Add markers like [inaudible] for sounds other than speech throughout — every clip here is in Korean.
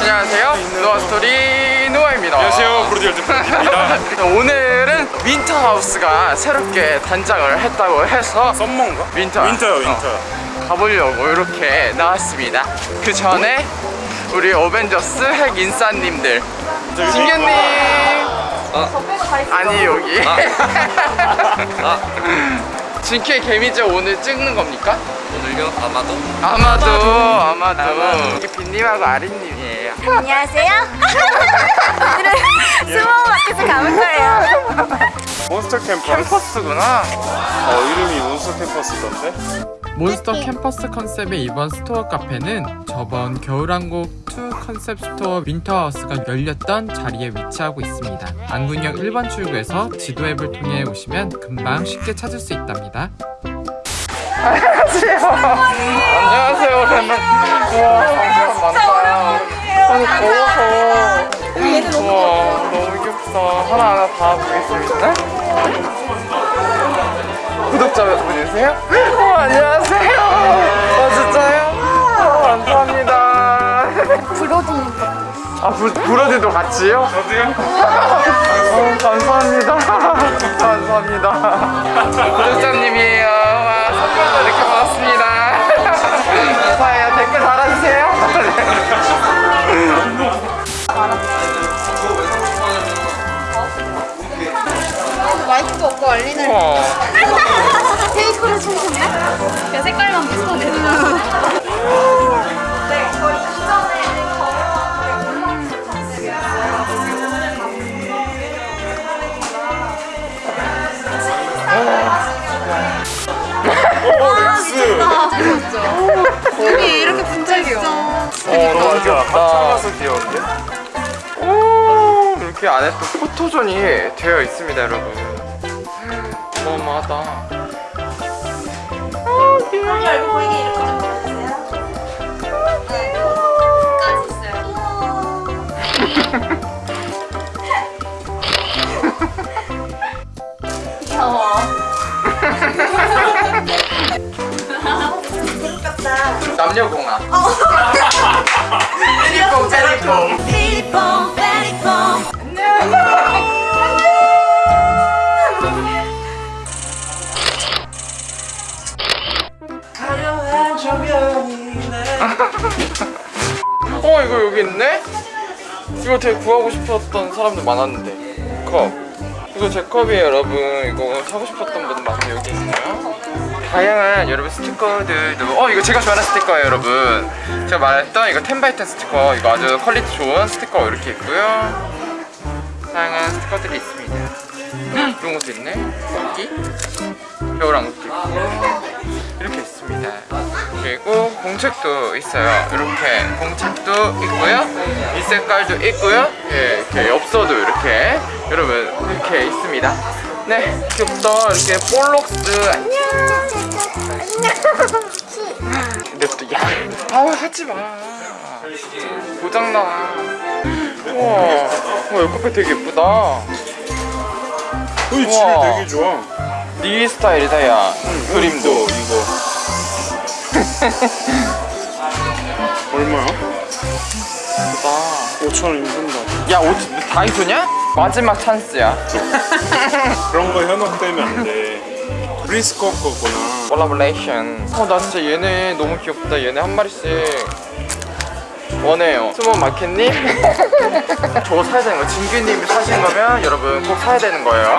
안녕하세요. 노아 스토리 노아입니다. 안녕하세요 브로디얼 대표입니다 [laughs] 오늘은 윈터 하우스가 새롭게 단장을 했다고 해서 썸머인가? 윈터 윈터요 어, 윈터 가보려고 이렇게 나왔습니다. 그 전에 우리 어벤져스 핵 인싸님들 진규님 아니 여기 진키의 개미제 오늘 찍는 겁니까? 오늘요? 아마도? 아마도 아마도 이게 빈님하고 아린님이에요. 안녕하세요. 오늘은 스모마켓을 가볼 거예요. Monster Campus 캠퍼스구나. 어 이름이 Monster Campus던데? Monster Campus 컨셉의 이번 store 카페는 저번 겨울왕국 2 컨셉 store Winter House가 열렸던 자리에 위치하고 있습니다. 안국역 1번 출구에서 지도 앱을 통해 오시면 금방 쉽게 찾을 수 있답니다. 안녕하세요 오랜만. 우와 사람 많다. 아니 더워서. 우와 너무 귀엽다. 하나하나 다 보겠습니다. 구독자분이세요? 어, 안녕하세요. 어 진짜요? 어, 감사합니다. 브로디님 아 부, 브로디도 같이요? 저도요. 어, 감사합니다. 감사합니다. 구독자님이 마이크가 없고 알리는. 테이크를 춤췄네? 야 색깔만 비슷하네. 여기 이렇게 분장이요. 어, 너무 귀엽다. 합창가서 귀여운데? 오, 이렇게 안에 또 포토존이 되어 있습니다, 여러분. 어마어마하다. 여기 얼굴 보이게 이렇게 좀 보여주세요. 네. 끝까지 있어요. 귀여워. [laughs] 남녀공학. 텔리콤, 텔리콤. 삐리뽕 여기 있네? 이거 되게 구하고 싶었던 사람들 많았는데. 컵. 이거 제 컵이에요, 여러분. 이거 사고 싶었던 분들 많은데 여기 있네요. 다양한 여러분 스티커들도 어 이거 제가 좋아하는 스티커예요 여러분 제가 말했던 이거 10x10 스티커 이거 아주 quality 좋은 스티커 이렇게 있고요 다양한 스티커들이 있습니다 이런 것도 있네 여기 겨울왕국도 있고 이렇게 있습니다 그리고 공책도 있어요. 이렇게 공책도 있고요. 이 색깔도 있고요. 예, 이렇게 엽서도 이렇게. 여러분 이렇게 있습니다. 네 귀엽다 이렇게 볼록스. 안녕. 근데 또야 아우 하지마. 고장나. 우와 우와 이 커피 되게 예쁘다. 우와. 되게 좋아. 네 스타일이다 야. 그림도. 이거 [laughs] 얼마야? 예쁘다 5천원 인근다. 야옷 다이소냐? 마지막 찬스야. [laughs] 그런 거 현혹되면 안돼. 프리스코 거구나 콜라보레이션 어나 진짜 얘네 너무 귀엽다. 얘네 한 마리씩. 원해요. 스모 마켓님? [laughs] 저거 사야 되는 거 진규님이 사신 거면 여러분 꼭 사야 되는 거예요.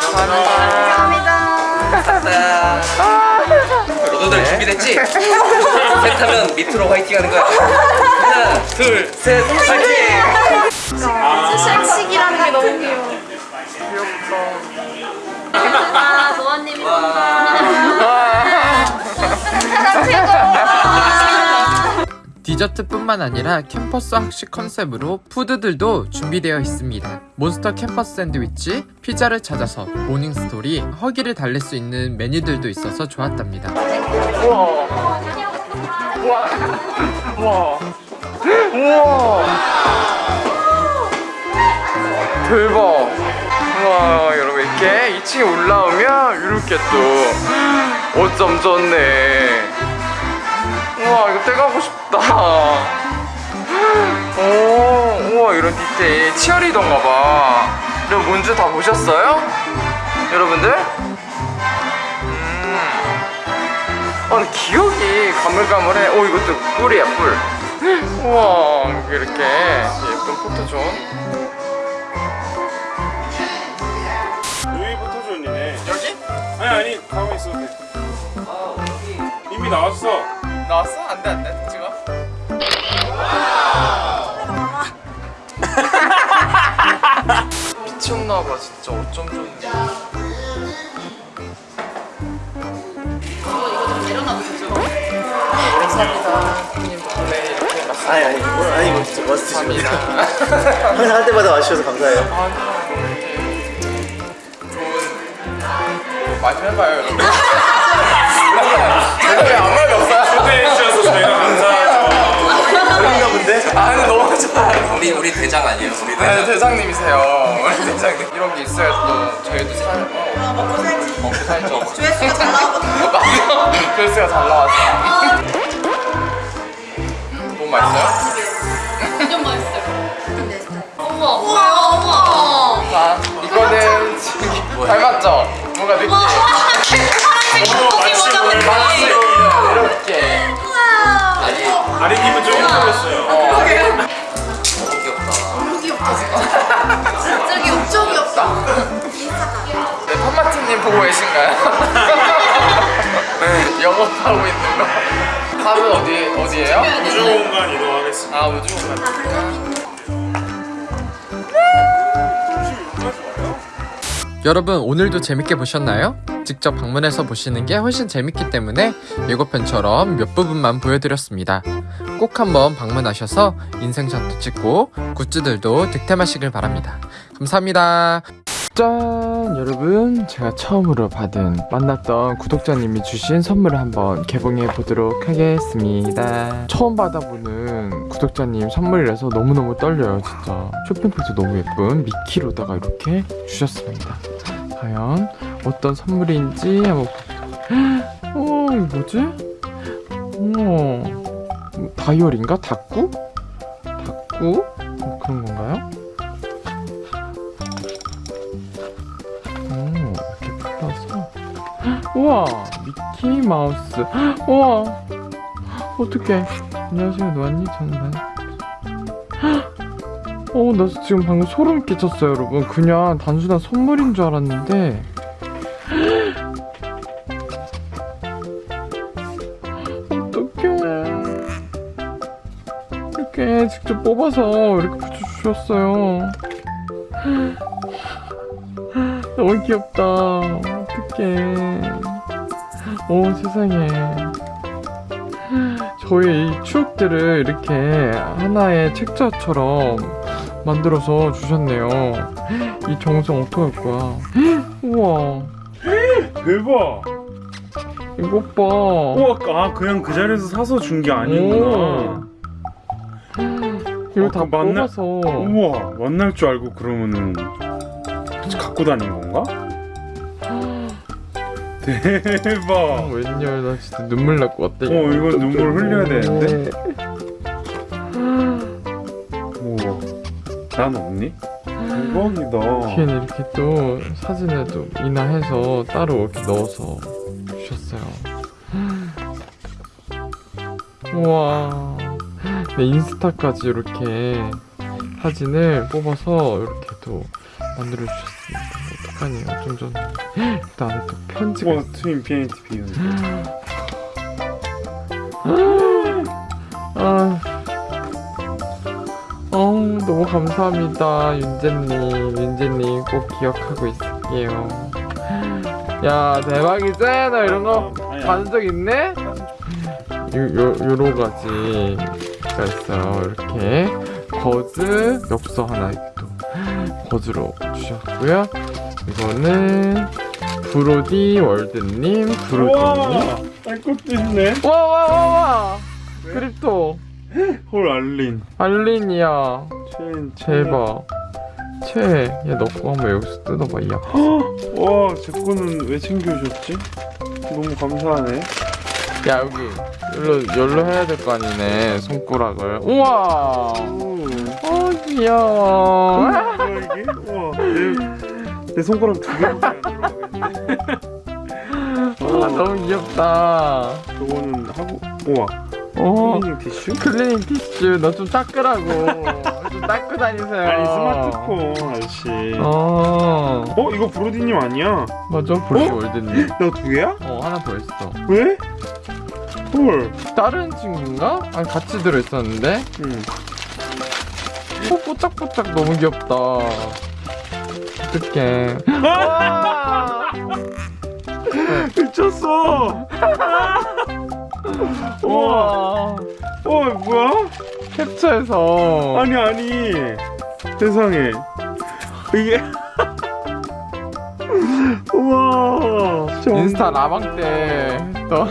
감사합니다 너희들 준비됐지? 셋 하면 밑으로 화이팅 하는 거야 하나 둘셋 화이팅! 디저트뿐만 아니라 캠퍼스 학식 컨셉으로 food들도 준비되어 있습니다. Monster Campus 샌드위치, 피자를 찾아서 모닝 스토리, 허기를 달랠 수 있는 메뉴들도 있어서 좋았답니다. 우와 우와 우와 우와 대박 우와 여러분 이렇게 2층에 올라오면 이렇게 또 어쩜 좋네 우와 이거 떼가고 싶다 오 우와 이런 디테일 치어리더인가 봐 이런 문주 다 보셨어요? 여러분들? 음. 어, 근데 기억이 가물가물해 오 이것도 뿔이야 뿔 우와 이렇게 예쁜 포토존 여기 포토존이네. 여기? 아니 아니 가만히 있어도 돼. 이미. 나왔어? 미쳤나봐 진짜 어쩜 좋니 감사합니다 형님 덕분에 이렇게 맛있는 아니 아니 아니 이거 진짜 맛있으십니다 항상 할 때마다 와주셔서 감사해요 아, 좋은 많이 해봐요 여러분 제가 왜 아무 말이 없어요? 아 근데 너무 좋아요 우리 우리 대장 아니에요? 우리 네, 대장. 대장님이세요. 우리 대장님. 이런 게 있어야 또 저희도 살, 어, 먹고 살지. 먹고 살죠. [laughs] 조회수가 잘 나오거든요. [laughs] 맞아. 조회수가 잘 나왔어. 너무 맛있어요? 완전 맛있어요. 어머, 어머, 어머. 자, 이거는 지금 닮았죠? 뭔가 느낌. 마치 오늘 맛이 이렇게. 아니 아리님은 조금 걸렸어요. 어. 팜마티님 보고 계신가요? [laughs] 네, 영업하고 있는 거. 답은 어디, 어디예요? 우주 공간 이동하겠습니다. 아, 우주 공간. 여러분 오늘도 재밌게 보셨나요? 직접 방문해서 보시는 게 훨씬 재밌기 때문에 예고편처럼 몇 부분만 보여드렸습니다. 꼭 한번 방문하셔서 인생샷도 찍고 굿즈들도 득템하시길 바랍니다. 감사합니다. 짠! 여러분, 제가 처음으로 받은 만났던 구독자님이 주신 선물을 한번 개봉해 보도록 하겠습니다. 처음 받아보는 구독자님 선물이라서 너무너무 떨려요, 진짜. 쇼핑백도 너무 예쁜 미키로다가 이렇게 주셨습니다. 과연 어떤 선물인지 한번. [gasps] 어, 뭐지? 어, 다이얼인가? 닭구? 닭구? 어, 그런 건가 우와, 미키 마우스. 우와, 어떡해. 안녕하세요. 저는 반. 어, 나 지금 방금 소름 끼쳤어요, 여러분. 그냥 단순한 선물인 줄 알았는데. 어떡해. 이렇게 직접 뽑아서 이렇게 붙여주셨어요. 너무 귀엽다. 어떡해. 오, 세상에. 저희 이 추억들을 이렇게 하나의 책자처럼 만들어서 주셨네요. 이 정성 어떡할 거야. 우와, 대박. 이것 봐. 우와, 아 그냥 그 자리에서 사서 준 게 아니구나. 이거 어, 다그 만나- 뽑아서. 우와, 만날 줄 알고 그러면은 갖고 다닌 건가? 대박. 어, 웬열, 나 진짜 눈물 날 것 같다. 어, 이거 눈물 흘려야 되는데? 우와, 난 없니? 대박이다. 뒤에는 이렇게 또 사진을 또 인화해서 따로 이렇게 넣어서 주셨어요. 우와. 네, 인스타까지 이렇게 사진을 뽑아서 이렇게 또 만들어 주셨습니다. 어떡하니, 어쩜 좋네. 일단 또 우와, to infinity and beyond. [gasps] 아, 어, 너무 감사합니다, 윤재님. 윤재님 꼭 기억하고 있을게요. [gasps] 야, 대박이지? 나 이런 거 아니, 받은 적 있네? 요, 요, 여러 가지가 있어요. 이렇게 거즈 엽서 하나 거즈로 주셨고요. 이거는 브로디 월드님, 브로디님. 우와, 딸 것도 있네. 와, 와, 와, 와! 크립토. 헐, 알린. 알린이야. 체인. 최. 얘 넣고 한번 여기서 뜯어봐, 이 약. 와, 제 거는 왜 챙겨주셨지? 너무 감사하네. 야, 여기. 열로, 열로 해야 될 거 아니네, 손가락을. 우와! 오, 어, 귀여워. 이게? 와, 내, 내 손가락 두 개밖에 안 들어가겠네. 아, 너무 귀엽다. 저거는 하고, 우와, 어. cleaning tissue? cleaning tissue, 너 좀 닦으라고. 좀 닦고 다니세요. 아니 스마트폰 아저씨. 어. 어, 이거 브로디님 아니야? 맞아, 브로디 월드님. [laughs] 나 두 개야? 어, 하나 더 있어. 왜? 헐. 다른 친구인가? 아니, 같이 들어있었는데? 응. 어, 뽀짝뽀짝 너무 귀엽다. 어떡해. 와! 미쳤어. 우와. 어, 뭐야? 캡처해서. 아니 아니. 세상에. 이게. [laughs] 우와. 인스타 라방 때 또.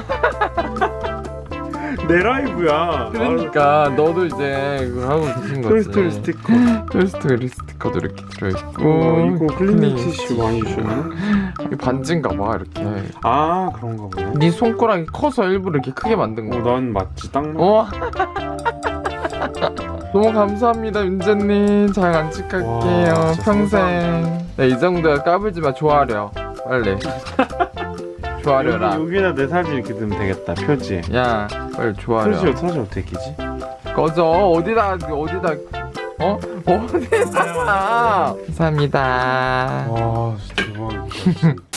내 라이브야. 그러니까 너도 이제 그거 하고 계신 거지. 토이스토리 스티커. 토이스토리 스티커도 이렇게 들어있고. 어, 이거 클리닝 티슈 많이 주셨네. 반지인가 봐 이렇게. 아 그런가 보네. 네 손가락이 커서 일부러 이렇게 크게 만든 어, 거. 난 맞지 딱 맞. 우와. [laughs] 너무 감사합니다 윤재님 잘 간직할게요 와, 평생 네, 이 정도야 까불지 마 좋아하려 빨리 [laughs] 좋아하려라 여기, 여기다 내 사진 이렇게 넣으면 되겠다. 표지. 야 빨리 좋아하려 표지 사진 어떻게 끼지? 꺼져 어디다 어디다 어 어디다 감사합니다 와 진짜 대박이다.